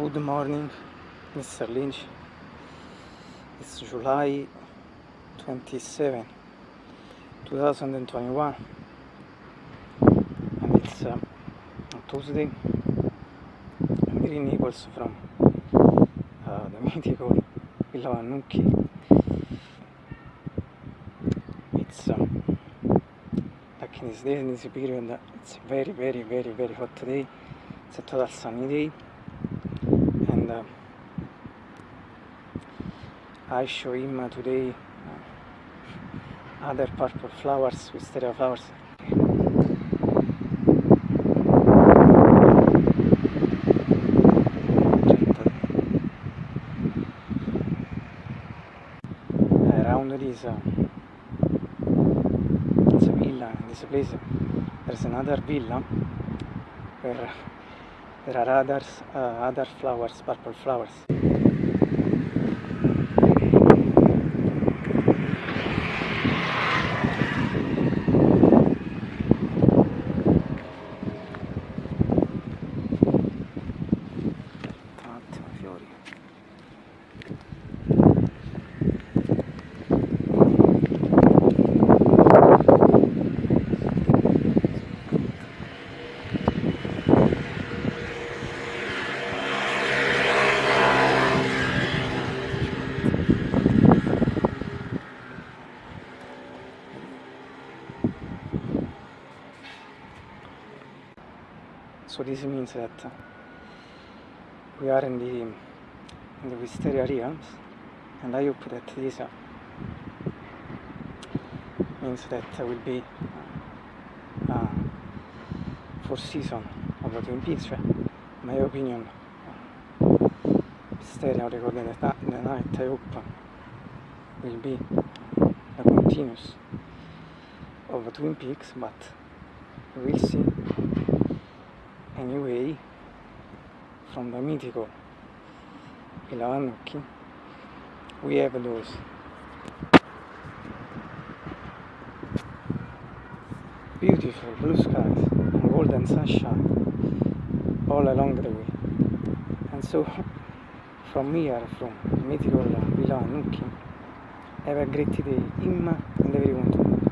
Good morning, Mr. Lynch. It's July 27, 2021, and it's uh, Tuesday. I'm in Naples from uh, the mythical Villa. It's um, like in these days, in this period, it's very, very, very, very hot today. It's a total sunny day and I show him today uh, other purple flowers, wisteria flowers. Around this, uh, this villa, this place, there's another villa where there are others, uh, other flowers, purple flowers. so this means that we are in the in the wisteria realms and I hope that this uh, means that will be uh, for season of the Twin Peaks my opinion Wisteria recorded at the night I hope will be a continuous of the Twin Peaks but we'll see. Anyway from the mythical Villa we have those beautiful blue skies and golden sunshine all along the way. And so from here from mythical Vannucchi have a great day. Imma and everyone